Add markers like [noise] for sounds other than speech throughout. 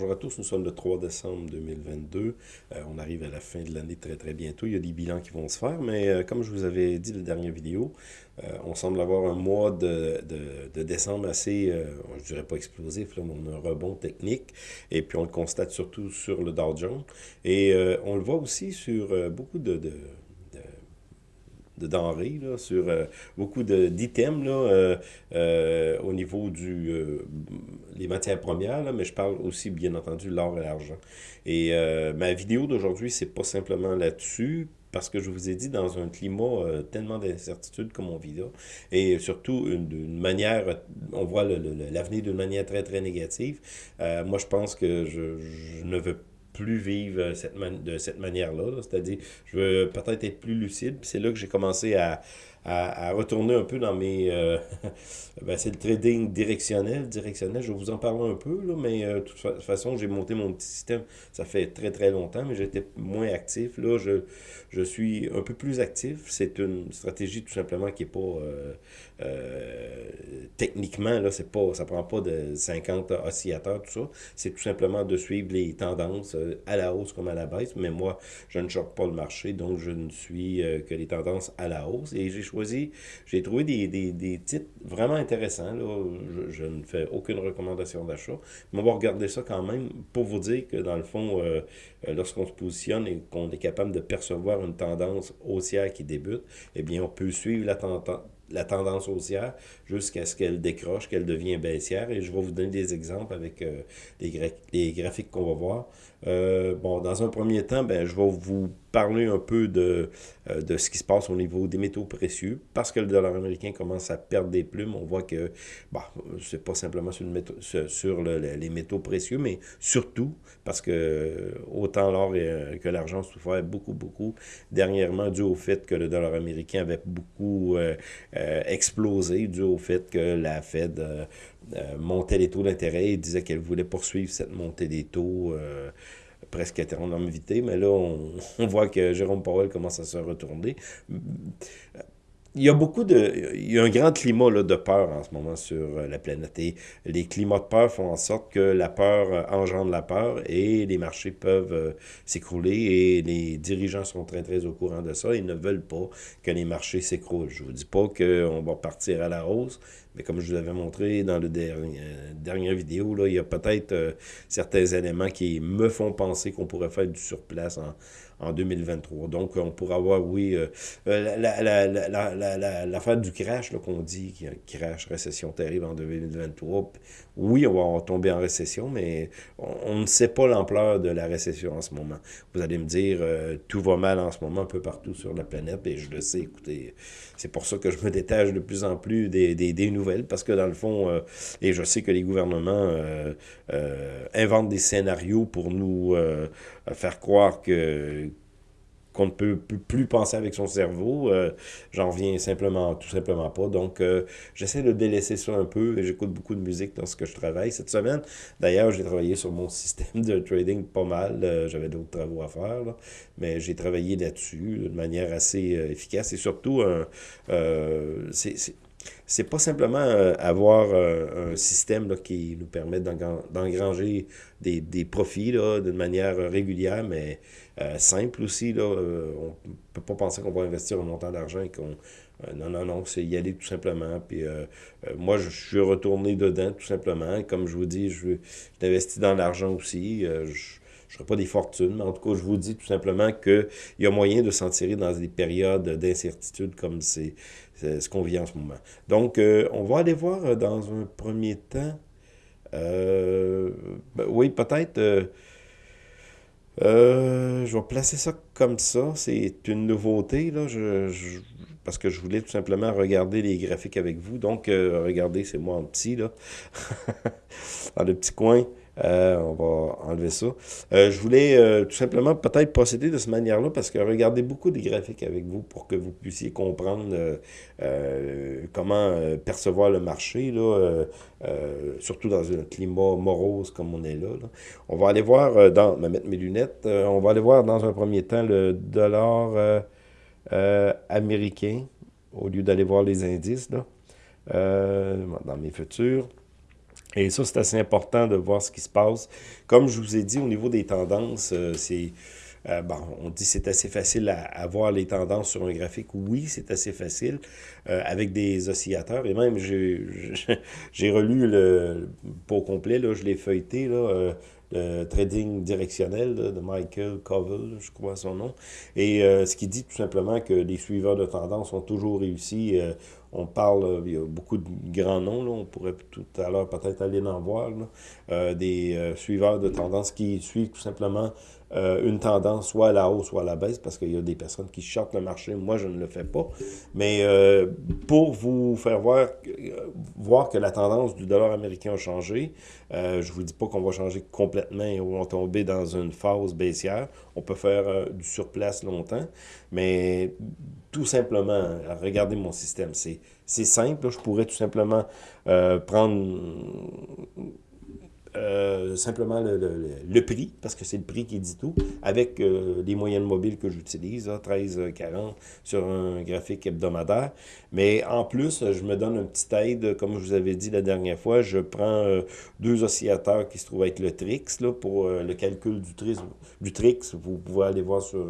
Bonjour à tous, nous sommes le 3 décembre 2022. Euh, on arrive à la fin de l'année très très bientôt. Il y a des bilans qui vont se faire, mais euh, comme je vous avais dit la dernière vidéo, euh, on semble avoir un mois de, de, décembre assez, je dirais pas explosif, mais on a un rebond technique. Et puis on le constate surtout sur le Dow Jones. Et on le voit aussi sur beaucoup de denrées, là, sur euh, beaucoup d'items euh, euh, au niveau du les matières premières, là, mais je parle aussi bien entendu l'or et l'argent. Et ma vidéo d'aujourd'hui, c'est pas simplement là-dessus, parce que je vous ai dit, dans un climat tellement d'incertitude comme on vit là, et surtout d'une manière, on voit l'avenir d'une manière très, très négative, moi, je pense que je, je ne veux pas plus vivre cette de cette manière-là. cest à dire je veux peut-être être plus lucide. C'est là que j'ai commencé à, à, retourner un peu dans mes... Euh, [laughs] ben, c'est le trading directionnel. Directionnel, je vais vous en parler un peu, là, mais euh, de toute façon, j'ai monté mon petit système. Ça fait très, très longtemps, mais j'étais moins actif. Là, je, je suis un peu plus actif. C'est une stratégie tout simplement qui n'est pas... Euh, techniquement, là, c'est pas, ça prend pas de 50 oscillateurs, tout ça. C'est tout simplement de suivre les tendances à la hausse comme à la baisse. Mais moi, je ne choque pas le marché, donc je ne suis que les tendances à la hausse. Et j'ai trouvé des, des, des, titres vraiment intéressants. Là. Je, ne fais aucune recommandation d'achat, mais on va regarder ça quand même pour vous dire que dans le fond, euh, euh, lorsqu'on se positionne et qu'on est capable de percevoir une tendance haussière qui débute, eh bien, on peut suivre la tendance la tendance haussière jusqu'à ce qu'elle décroche, qu'elle devienne baissière. Et je vais vous donner des exemples avec euh, les, graphiques qu'on va voir. Bon, dans un premier temps, ben, je vais vous parler un peu de, euh, de ce qui se passe au niveau des métaux précieux. Parce que le dollar américain commence à perdre des plumes, on voit que, bon, c'est pas simplement sur, le sur, les métaux précieux, mais surtout parce que autant l'or que l'argent souffert beaucoup, beaucoup dernièrement dû au fait que le dollar américain avait beaucoup euh, explosé dû au fait que la Fed euh, euh, montait les taux d'intérêt et disait qu'elle voulait poursuivre cette montée des taux presque à vité. Mais là, on, on, voit que Jérôme Powell commence à se retourner il y a beaucoup de. Il y a un grand climat là, de peur en ce moment sur la planète. Et les climats de peur font en sorte que la peur euh, engendre la peur et les marchés peuvent euh, s'écrouler et les dirigeants sont très, très au courant de ça. Ils ne veulent pas que les marchés s'écroulent. Je ne vous dis pas qu'on va partir à la hausse, mais comme je vous l'avais montré dans le dernier, dernière vidéo, là, il y a peut-être certains éléments qui me font penser qu'on pourrait faire du surplace en en 2023. Donc, on pourra avoir, oui, euh, euh, l'affaire du crash qu'on dit, qu'il crash, récession terrible en 2023. Oui, on va tomber en récession, mais on, ne sait pas l'ampleur de la récession en ce moment. Vous allez me dire, euh, tout va mal en ce moment un peu partout sur la planète, et je le sais, écoutez, c'est pour ça que je me détache de plus en plus des, des, des nouvelles, parce que dans le fond, et je sais que les gouvernements inventent des scénarios pour nous faire croire que qu'on ne peut plus penser avec son cerveau. Euh, j'en reviens simplement, tout simplement pas. Donc, euh, j'essaie de délaisser ça un peu et j'écoute beaucoup de musique lorsque je travaille. Cette semaine, d'ailleurs, j'ai travaillé sur mon système de trading pas mal. Euh, j'avais d'autres travaux à faire, mais j'ai travaillé là-dessus de manière assez efficace et surtout, c'est c'est pas simplement avoir un système qui nous permet d'engranger des, des, profits d'une manière régulière, mais euh, simple aussi. Là, euh, on ne peut pas penser qu'on va investir un montant d'argent et qu'on... Euh, non, non, non, c'est y aller tout simplement. Puis moi, je suis retourné dedans tout simplement. Comme je vous dis, je investi dans l'argent aussi. je ne ferai pas des fortunes, mais en tout cas, je vous dis tout simplement qu'il y a moyen de s'en tirer dans des périodes d'incertitude comme c'est ce qu'on vit en ce moment. Donc, on va aller voir dans un premier temps. Ben oui, peut-être euh, je vais placer ça comme ça. C'est une nouveauté, là, je, parce que je voulais tout simplement regarder les graphiques avec vous. Donc, euh, regardez, c'est moi en petit, là, [laughs] dans le petit coin. Euh, on va enlever ça. Euh, je voulais euh, tout simplement peut-être procéder de cette manière-là parce que regardez beaucoup de graphiques avec vous pour que vous puissiez comprendre comment percevoir le marché, là, surtout dans un climat morose comme on est là. On va aller voir, dans, me mettre mes lunettes, on va aller voir dans un premier temps le dollar américain au lieu d'aller voir les indices là, dans mes futurs. Et ça, c'est assez important de voir ce qui se passe. Comme je vous ai dit, au niveau des tendances, c'est euh, bon, on dit c'est assez facile à, voir les tendances sur un graphique. Oui, c'est assez facile euh, avec des oscillateurs. Et même, j'ai [laughs] relu le pour complet, là, je l'ai feuilleté, là, euh, trading directionnel de Michael Covell, je crois son nom. Et ce qui dit tout simplement que les suiveurs de tendance ont toujours réussi. on parle, il y a beaucoup de grands noms, là, on pourrait tout à l'heure peut-être aller en voir, des suiveurs de tendance qui suivent tout simplement euh, une tendance soit à la hausse, soit à la baisse, parce qu'il y a des personnes qui sortent le marché. Moi, je ne le fais pas. Mais euh, pour vous faire voir, euh, voir que la tendance du dollar américain a changé, je ne vous dis pas qu'on va changer complètement et on va tomber dans une phase baissière. On peut faire du surplace longtemps, mais tout simplement, regardez mon système. C'est simple. Je pourrais tout simplement prendre euh, simplement le, prix, parce que c'est le prix qui dit tout, avec euh, les moyennes mobiles que j'utilise, 13,40 sur un graphique hebdomadaire. Mais en plus, je me donne un petit aide, comme je vous avais dit la dernière fois, je prends euh, deux oscillateurs qui se trouvent être le Trix, là, pour le calcul du Trix. Du Trix, vous pouvez aller voir sur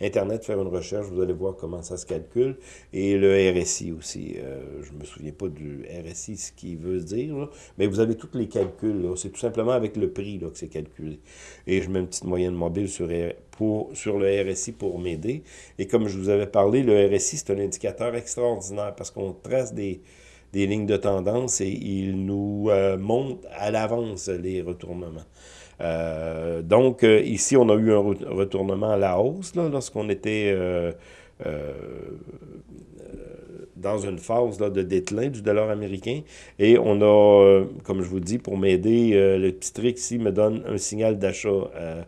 Internet, faire une recherche, vous allez voir comment ça se calcule. Et le RSI aussi. je me souviens pas du RSI, ce qu'il veut dire, mais vous avez tous les calculs, là tout simplement avec le prix là, que c'est calculé. Et je mets une petite moyenne mobile sur, pour, sur le RSI pour m'aider. Et comme je vous avais parlé, le RSI, c'est un indicateur extraordinaire parce qu'on trace des, des lignes de tendance et il nous euh, montre à l'avance les retournements. Euh, donc, euh, ici, on a eu un retournement à la hausse lorsqu'on était dans une phase là, de déclin du dollar américain. Et on a, euh, comme je vous dis, pour m'aider, euh, le petit trick ici me donne un signal d'achat euh,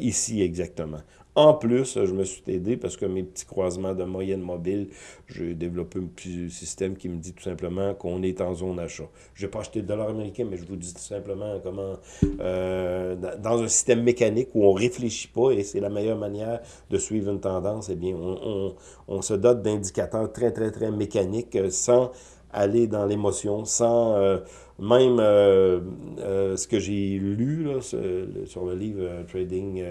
ici exactement. En plus, je me suis aidé parce que mes petits croisements de moyenne mobile, j'ai développé un petit système qui me dit tout simplement qu'on est en zone achat. Je n'ai pas acheté de dollars américains, mais je vous dis tout simplement comment, euh, dans un système mécanique où on réfléchit pas, et c'est la meilleure manière de suivre une tendance, eh bien, on, on, on se dote d'indicateurs très, très, très mécaniques euh, sans aller dans l'émotion, sans euh, même euh, euh, ce que j'ai lu là, sur, le livre Trading,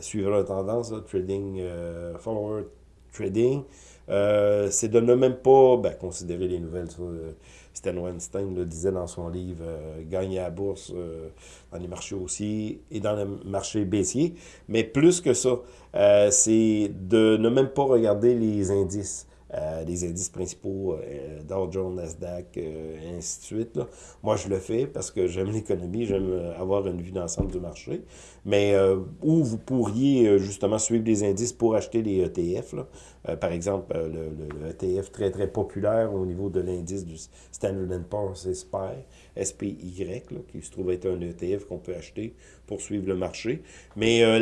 suivre la tendance, Trading, Forward Trading, c'est de ne même pas ben, considérer les nouvelles. Stan Weinstein le disait dans son livre Gagner à bourse dans les marchés haussiers et dans le marché baissier. Mais plus que ça, c'est de ne même pas regarder les indices. Euh, les indices principaux, euh, Dow Jones, Nasdaq, euh, et ainsi de suite. Moi, je le fais parce que j'aime l'économie, j'aime avoir une vue d'ensemble du marché. Mais où vous pourriez justement suivre les indices pour acheter les ETF. par exemple, le, ETF très, très populaire au niveau de l'indice du Standard Poor's, c'est SPY. SPY, qui se trouve être un ETF qu'on peut acheter pour suivre le marché. Mais euh,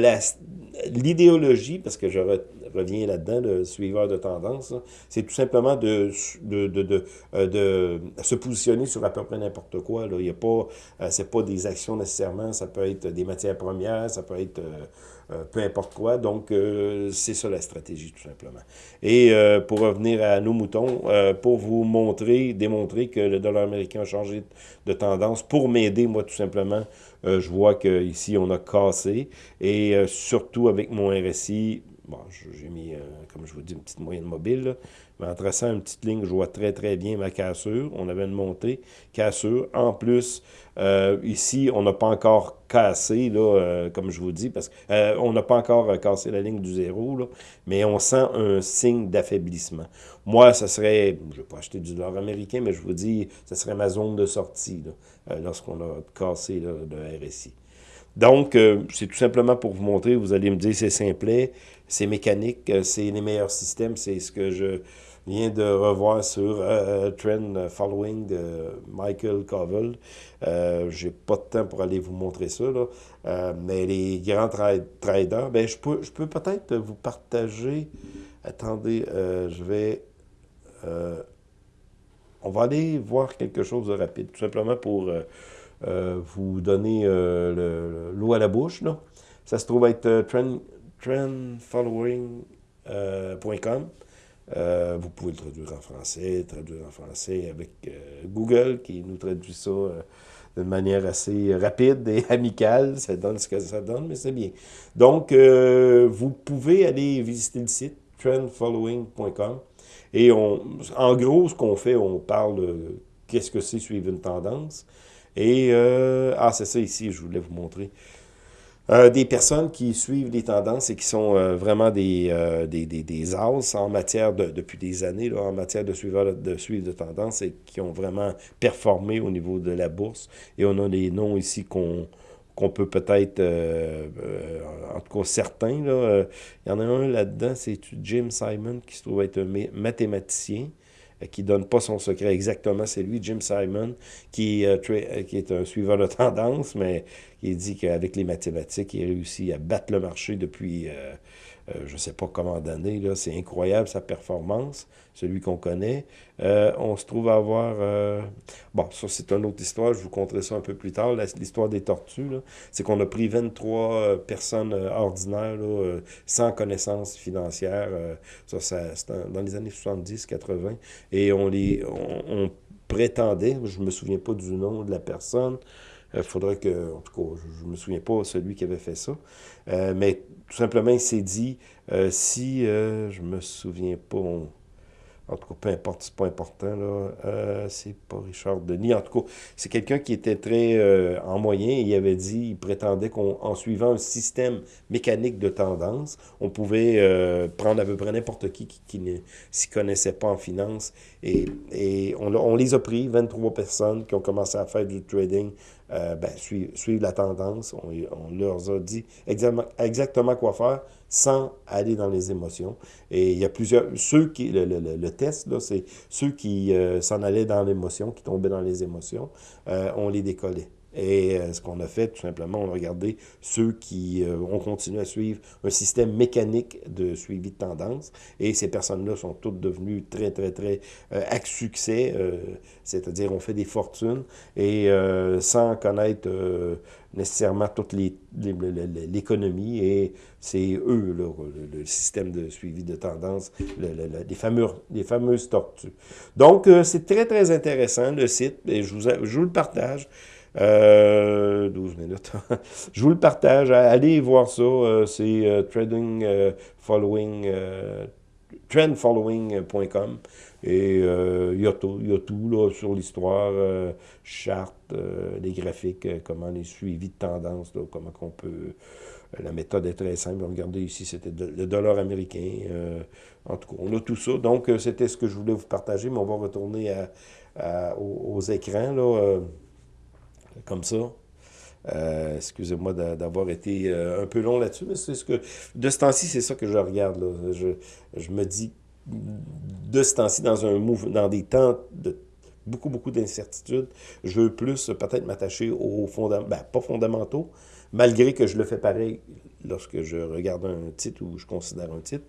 l'idéologie, parce que je reviens là-dedans, le suiveur de tendance, c'est tout simplement de, de, de, euh, de, se positionner sur à peu près n'importe quoi. Là. Il y pas, euh, pas des actions nécessairement, ça peut être des matières premières, ça peut être euh, peu importe quoi. Donc, euh, c'est ça la stratégie, tout simplement. Et euh, pour revenir à nos moutons, pour vous montrer, démontrer que le dollar américain a changé de tendance, pour m'aider, moi, tout simplement, je vois qu'ici, on a cassé. Et surtout avec mon RSI, bon, j'ai mis, comme je vous dis, une petite moyenne mobile, mais en traçant une petite ligne, je vois très, très bien ma cassure. On avait une montée, cassure. En plus, euh, ici, on n'a pas encore cassé, là, euh, comme je vous dis, parce qu'on euh, n'a pas encore cassé la ligne du zéro, là, mais on sent un signe d'affaiblissement. Moi, ce serait, je ne vais pas acheter du dollar américain, mais je vous dis, ce serait ma zone de sortie, lorsqu'on a cassé le RSI. Donc, c'est tout simplement pour vous montrer, vous allez me dire, c'est simplet, c'est mécanique, c'est les meilleurs systèmes, c'est ce que je viens de revoir sur euh, Trend Following de Michael Covell. Euh, J'ai pas de temps pour aller vous montrer ça, là. Euh, mais les grands traders, ben, je peux, je peux peut-être vous partager. Attendez, euh, je vais. on va aller voir quelque chose de rapide, tout simplement pour vous donner l'eau à la bouche. Là. Ça se trouve être trend, trendfollowing.com. Euh, vous pouvez le traduire en français, traduire en français avec euh, Google qui nous traduit ça euh, de manière assez rapide et [laughs] amicale. Ça donne ce que ça donne, mais c'est bien. Donc, euh, vous pouvez aller visiter le site trendfollowing.com. Et on, en gros, ce qu'on fait, on parle qu'est-ce que c'est suivre une tendance. Et, ah, c'est ça ici, je voulais vous montrer. Euh, des personnes qui suivent les tendances et qui sont euh, vraiment des, euh, des, des, des as en matière de, depuis des années, là, en matière de suivre de, suivre de tendance et qui ont vraiment performé au niveau de la bourse. Et on a des noms ici qu'on qu'on peut peut-être, en tout cas certains, là, il y en a un là-dedans, c'est Jim Simon, qui se trouve être un mathématicien, qui donne pas son secret exactement, c'est lui, Jim Simon, qui, qui est un suiveur de [laughs] tendance, mais il dit qu'avec les mathématiques, il réussit à battre le marché depuis, euh, euh, je ne sais pas comment d'années. C'est incroyable sa performance, celui qu'on connaît. Euh, on se trouve à avoir... bon, ça c'est une autre histoire, je vous conterai ça un peu plus tard. L'histoire des tortues, c'est qu'on a pris 23 personnes ordinaires sans connaissance financière. ça, ça dans les années 70-80. Et on les... on prétendait, je me souviens pas du nom de la personne, il euh, faudrait que, en tout cas, je ne me souviens pas celui qui avait fait ça. Euh, mais tout simplement, il s'est dit, euh, si je me souviens pas, en tout cas, peu importe, c'est pas important, là. Euh, c'est pas Richard Denis. En tout cas, c'est quelqu'un qui était très euh, en moyen. Il avait dit, il prétendait qu'en suivant un système mécanique de tendance, on pouvait euh, prendre à peu près n'importe qui qui, ne s'y connaissait pas en finance. Et, et on, on, les a pris, 23 personnes qui ont commencé à faire du trading, ben, suivre, la tendance. On, leur a dit exactement, quoi faire sans aller dans les émotions. Et il y a plusieurs... Ceux qui... Le, le, le test, c'est ceux qui euh, s'en allaient dans l'émotion, qui tombaient dans les émotions, euh, on les décollait. Et euh, ce qu'on a fait, tout simplement, on a regardé ceux qui euh, ont continué à suivre un système mécanique de suivi de tendance. Et ces personnes-là sont toutes devenues très, très, très euh, à succès, c'est-à-dire on fait des fortunes et sans connaître nécessairement toute l'économie. Et c'est eux, le, système de suivi de tendance, les, fameux, les fameuses tortues. Donc, c'est très, très intéressant, le site, et je vous, je vous le partage. Euh, 12 minutes. [laughs] je vous le partage. Allez voir ça. Euh, c'est euh, trading euh, following, trendfollowing.com. Et il y, a tout, y a tout là, sur l'histoire, charte, les graphiques, comment les suivis de tendance, comment qu'on peut... La méthode est très simple. Regardez ici, c'était le dollar américain. en tout cas, on a tout ça. Donc, c'était ce que je voulais vous partager, mais on va retourner aux, aux, écrans. Là, comme ça. Euh, excusez-moi d'avoir été euh, un peu long là-dessus, mais c'est ce que. De ce temps-ci, c'est ça que je regarde. Je, me dis, de ce temps-ci, dans un mouvement, dans des temps de beaucoup, beaucoup d'incertitudes, je veux plus peut-être m'attacher aux fondamentaux, ben, pas fondamentaux, malgré que je le fais pareil lorsque je regarde un titre ou je considère un titre.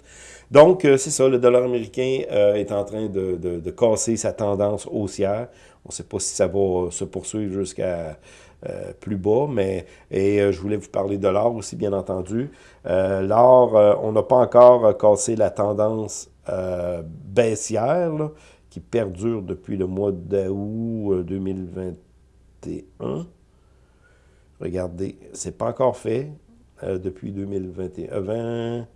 Donc, euh, c'est ça, le dollar américain est en train de, de, casser sa tendance haussière. On ne sait pas si ça va se poursuivre jusqu'à euh, plus bas, mais et euh, je voulais vous parler de l'or aussi, bien entendu. Euh, l'or, on n'a pas encore cassé la tendance baissière qui perdure depuis le mois d'août 2021. Regardez, c'est pas encore fait depuis 2021.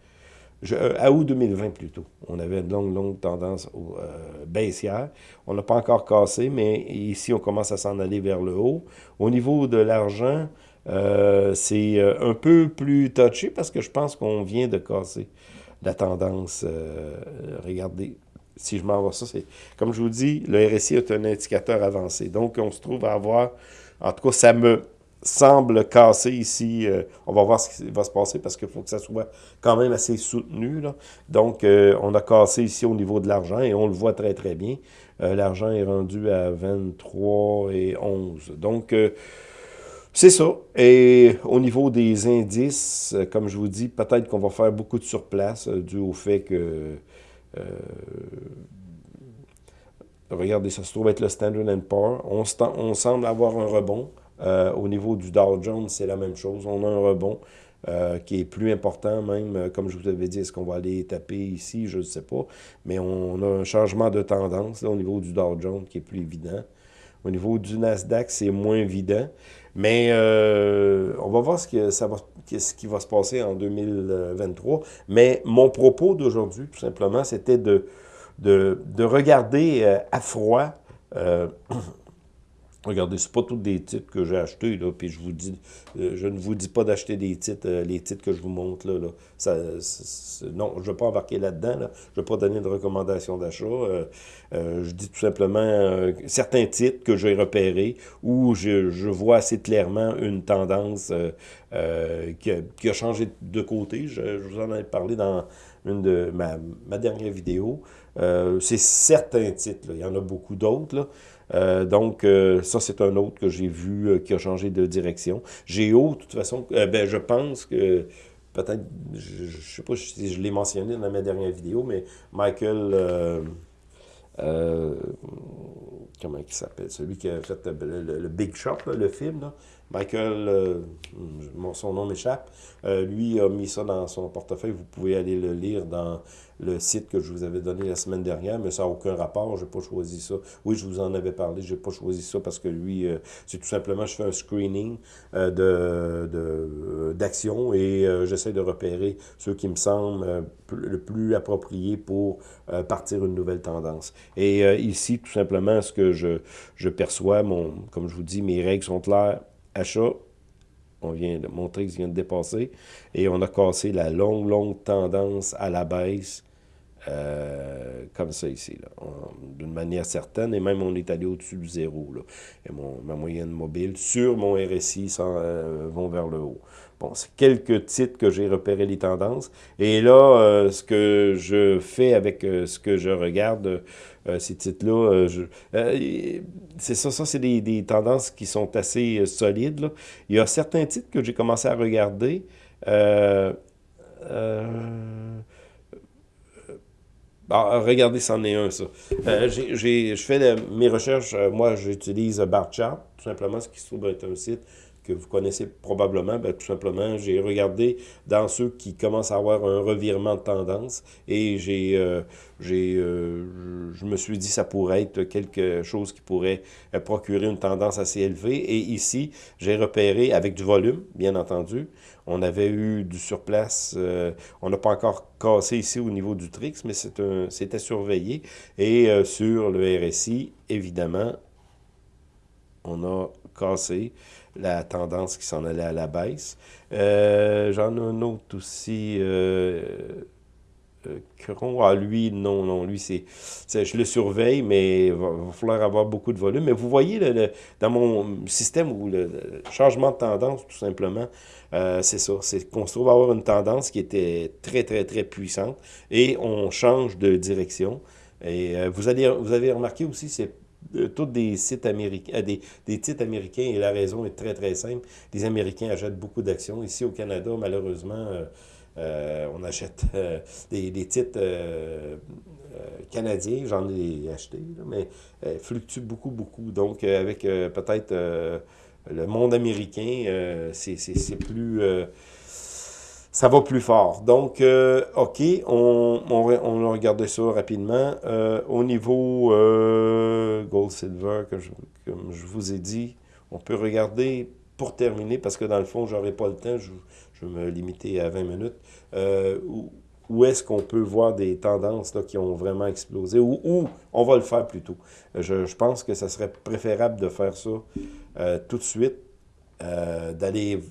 Euh, à août 2020 plutôt. On avait une longue, longue tendance euh, baissière. On n'a pas encore cassé, mais ici, on commence à s'en aller vers le haut. Au niveau de l'argent, euh, c'est un peu plus touché parce que je pense qu'on vient de casser la tendance. regardez, si je m'en vais ça, c'est comme je vous dis, le RSI est un indicateur avancé. Donc, on se trouve à avoir, en tout cas, ça me semble casser ici. Euh, on va voir ce qui va se passer parce qu'il faut que ça soit quand même assez soutenu. Donc, euh, on a cassé ici au niveau de l'argent et on le voit très, très bien. Euh, l'argent est rendu à 23 et 11. Donc, c'est ça. Et au niveau des indices, comme je vous dis, peut-être qu'on va faire beaucoup de surplace dû au fait que... regardez, ça se trouve être le Standard Poor's. On, on semble avoir un rebond. Euh, au niveau du Dow Jones, c'est la même chose. On a un rebond euh, qui est plus important même, euh, comme je vous avais dit, est-ce qu'on va aller taper ici, je ne sais pas. Mais on a un changement de tendance au niveau du Dow Jones qui est plus évident. Au niveau du Nasdaq, c'est moins évident. Mais on va voir ce, que ça va, ce qui va se passer en 2023. Mais mon propos d'aujourd'hui, tout simplement, c'était de, de, de, regarder à froid Regardez, c'est pas tous des titres que j'ai achetés, là, puis je vous dis, euh, je ne vous dis pas d'acheter des titres, euh, les titres que je vous montre, là, là. Ça, non, je ne vais pas embarquer là-dedans, là. je ne vais pas donner de recommandations d'achat, euh, je dis tout simplement certains titres que j'ai repérés, où je, vois assez clairement une tendance qui a, changé de côté, je, vous en ai parlé dans une de ma, dernière vidéo, c'est certains titres, là. il y en a beaucoup d'autres, euh, donc, euh, ça, c'est un autre que j'ai vu euh, qui a changé de direction. Géo, de toute façon, ben, je pense que peut-être, je ne sais pas si je l'ai mentionné dans ma dernière vidéo, mais Michael, comment il s'appelle, celui qui a fait le, Big Shop, le film, là, Michael, euh, son nom m'échappe, euh, lui a mis ça dans son portefeuille. Vous pouvez aller le lire dans le site que je vous avais donné la semaine dernière, mais ça n'a aucun rapport. Je n'ai pas choisi ça. Oui, je vous en avais parlé. Je n'ai pas choisi ça parce que lui, euh, c'est tout simplement, je fais un screening de d'actions et j'essaie de repérer ceux qui me semblent le plus appropriés pour partir une nouvelle tendance. Et ici, tout simplement, ce que je, je perçois, mon, comme je vous dis, mes règles sont claires achat, on vient de montrer qu'il vient de dépasser, et on a cassé la longue, longue tendance à la baisse, euh, comme ça ici, d'une manière certaine, et même on est allé au-dessus du zéro. Et mon, ma moyenne mobile sur mon RSI euh, vont vers le haut. Bon, c'est quelques titres que j'ai repéré les tendances. Et là, euh, ce que je fais avec ce que je regarde, ces titres-là, c'est ça, ça c'est des, des, tendances qui sont assez solides. Là. Il y a certains titres que j'ai commencé à regarder. Euh, ah, regardez, c'en est un, ça. Euh, je fais mes recherches, euh, moi, j'utilise Barchart, tout simplement, ce qui se trouve être un site que vous connaissez probablement, ben, tout simplement, j'ai regardé dans ceux qui commencent à avoir un revirement de tendance et j'ai, euh, euh, je me suis dit ça pourrait être quelque chose qui pourrait euh, procurer une tendance assez élevée. Et ici, j'ai repéré avec du volume, bien entendu. On avait eu du surplace, on n'a pas encore cassé ici au niveau du TRIX, mais c'était surveillé. Et sur le RSI, évidemment, on a cassé la tendance qui s'en allait à la baisse. Euh, j'en ai un autre aussi. Euh, euh ah, lui, non, non, lui, c'est, je le surveille, mais il va, falloir avoir beaucoup de volume. Mais vous voyez, le, dans mon système, le, changement de tendance, tout simplement, c'est ça, c'est qu'on se trouve à avoir une tendance qui était très, très, très puissante, et on change de direction. Et vous, vous avez remarqué aussi, c'est tous des sites américains, euh, des, des, titres américains, et la raison est très, très simple. Les Américains achètent beaucoup d'actions. Ici, au Canada, malheureusement, euh, euh, on achète des, des, titres canadiens, j'en ai acheté, mais fluctuent beaucoup, beaucoup. Donc, avec peut-être le monde américain, c'est plus ça va plus fort. Donc, euh, OK, on, on, on, a regardé ça rapidement. Euh, au niveau euh, Gold Silver, je, comme je vous ai dit, on peut regarder pour terminer, parce que dans le fond, j'aurai pas le temps, je, je, vais me limiter à 20 minutes, où, où est-ce qu'on peut voir des tendances là, qui ont vraiment explosé, ou où on va le faire plutôt. Je, je pense que ça serait préférable de faire ça tout de suite, d'aller...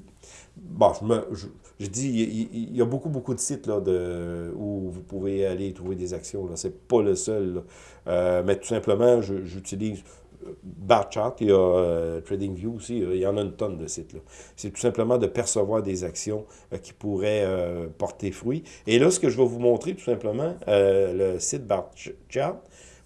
Bon, je me... Je, je dis, il, y a beaucoup, beaucoup de sites là, de, où vous pouvez aller trouver des actions. Ce n'est pas le seul. Euh, mais tout simplement, j'utilise euh, Barchart, il y a euh, TradingView aussi, il y en a une tonne de sites. C'est tout simplement de percevoir des actions qui pourraient porter fruit. Et là, ce que je vais vous montrer, tout simplement, le site Barchart,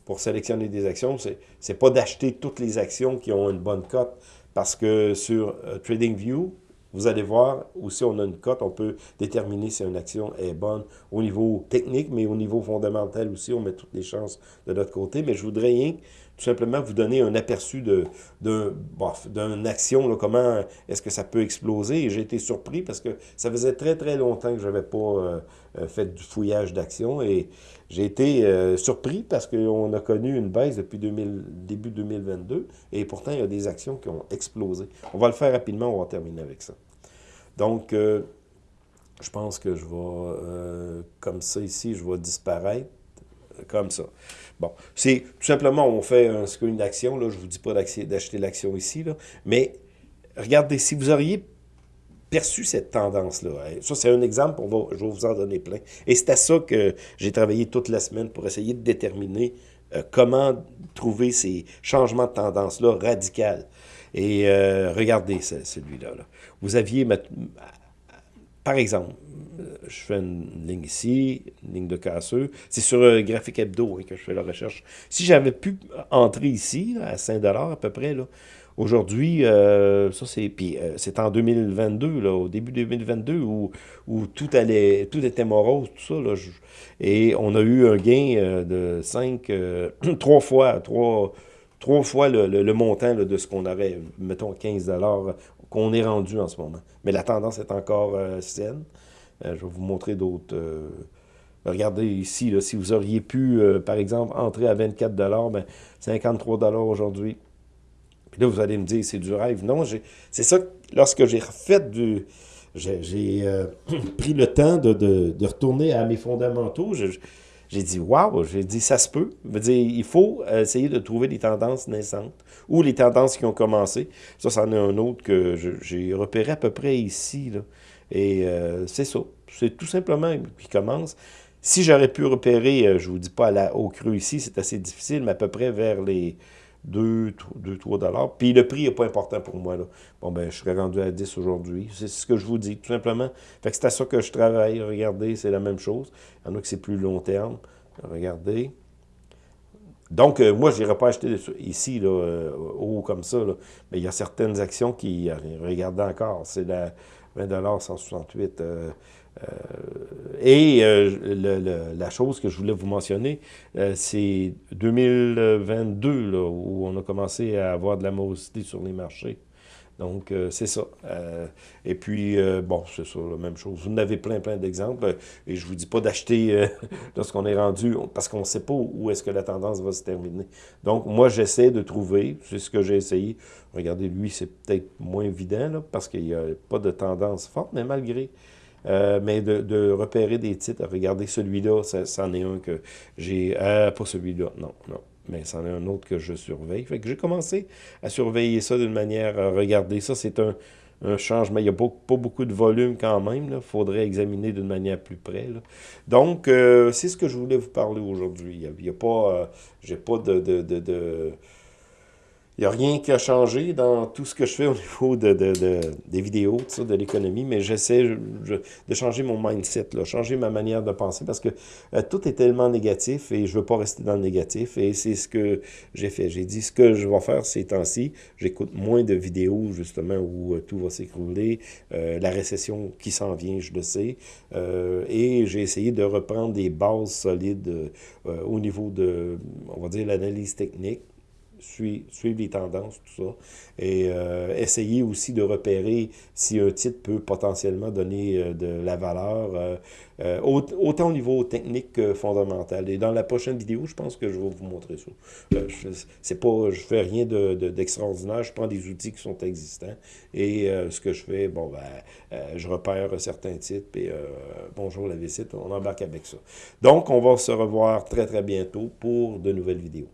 pour sélectionner des actions, c'est pas d'acheter toutes les actions qui ont une bonne cote, parce que sur TradingView, vous allez voir, aussi on a une cote, on peut déterminer si une action est bonne au niveau technique, mais au niveau fondamental aussi, on met toutes les chances de notre côté. Mais je voudrais rien tout simplement vous donner un aperçu de d'une action, là, comment est-ce que ça peut exploser. Et j'ai été surpris parce que ça faisait très, très longtemps que je n'avais pas euh, euh, fait du fouillage d'action. Et j'ai été euh, surpris parce qu'on a connu une baisse depuis 2000, début 2022. Et pourtant, il y a des actions qui ont explosé. On va le faire rapidement, on va terminer avec ça. Donc, je pense que je vais, comme ça ici, je vais disparaître comme ça. Bon, c'est tout simplement, on fait un screen d'action, là, je ne vous dis pas d'acheter l'action ici, là, mais regardez, si vous auriez perçu cette tendance-là, ça c'est un exemple, on va, je vais vous en donner plein, et c'est à ça que j'ai travaillé toute la semaine pour essayer de déterminer euh, comment trouver ces changements de tendance-là radicaux. Et euh, regardez celui-là. Là. Vous aviez, par exemple, euh, je fais une ligne ici, une ligne de casseux. C'est sur un graphique hebdo hein, que je fais la recherche. Si j'avais pu entrer ici, à 5 à peu près, aujourd'hui, euh, ça c'est puis euh, c'est en 2022, là, au début 2022, où, tout allait, tout était morose, tout ça. Là, et on a eu un gain de 5, 3 [clears throat] fois, 3, trois fois le, montant de ce qu'on aurait, mettons 15 qu'on est rendu en ce moment. Mais la tendance est encore saine. Euh, je vais vous montrer d'autres... Euh, regardez ici, si vous auriez pu, euh, par exemple, entrer à 24 ben, 53 aujourd'hui. Puis là, vous allez me dire, c'est du rêve. Non, c'est ça, lorsque j'ai refait du... J'ai [clears throat] pris le temps de, retourner à mes fondamentaux. J'ai dit, waouh, j'ai dit, ça se peut. dire, il faut essayer de trouver des tendances naissantes ou les tendances qui ont commencé. Ça, c'en est un autre que j'ai repéré à peu près ici. Et euh, c'est ça. C'est tout simplement qui commence. Si j'aurais pu repérer, euh, je ne vous dis pas au creux ici, c'est assez difficile, mais à peu près vers les 2-3 dollars. Puis le prix n'est pas important pour moi. Là. Bon, ben, je serais rendu à 10 aujourd'hui. C'est ce que je vous dis, tout simplement. Fait que c'est à ça que je travaille. Regardez, c'est la même chose. Il y en a que c'est plus long terme. Regardez. Donc, euh, moi, je n'irai pas acheter ici, là, haut comme ça. Là. Mais il y a certaines actions qui, regardez encore, c'est la 20 168. Euh, euh, et euh, la chose que je voulais vous mentionner, c'est 2022, là, où on a commencé à avoir de la morosité sur les marchés. Donc, c'est ça. et puis, bon, c'est ça, la même chose. Vous en avez plein, plein d'exemples. Et je ne vous dis pas d'acheter [laughs] lorsqu'on est rendu, parce qu'on ne sait pas où est-ce que la tendance va se terminer. Donc, moi, j'essaie de trouver, c'est ce que j'ai essayé, Regardez, lui, c'est peut-être moins évident, là, parce qu'il n'y a pas de tendance forte, mais malgré. Euh, mais de, repérer des titres, regardez celui-là, c'en est un que j'ai... Euh, pas celui-là, non, non. Mais c'en est un autre que je surveille. Fait que j'ai commencé à surveiller ça d'une manière... à regarder ça, c'est un, changement. Il n'y a pas, beaucoup de volume quand même. Il faudrait examiner d'une manière plus près. Donc, euh, c'est ce que je voulais vous parler aujourd'hui. Il n'y a, pas... j'ai pas de il n'y a rien qui a changé dans tout ce que je fais au niveau de, des vidéos, ça, de l'économie, mais j'essaie de changer mon mindset, là, changer ma manière de penser, parce que euh, tout est tellement négatif et je veux pas rester dans le négatif, et c'est ce que j'ai fait. J'ai dit, ce que je vais faire ces temps-ci, j'écoute moins de vidéos, justement, où euh, tout va s'écrouler, euh, la récession qui s'en vient, je le sais, et j'ai essayé de reprendre des bases solides au niveau de, on va dire, l'analyse technique, suivre, les tendances, tout ça. Et euh, essayer aussi de repérer si un titre peut potentiellement donner euh, de la valeur, euh, autant au niveau technique que fondamental. Et dans la prochaine vidéo, je pense que je vais vous montrer ça. je c'est pas, je fais rien d'extraordinaire, de, je prends des outils qui sont existants et ce que je fais, bon, ben, je repère certains titres, et bonjour la visite, on embarque avec ça. Donc, on va se revoir très très bientôt pour de nouvelles vidéos.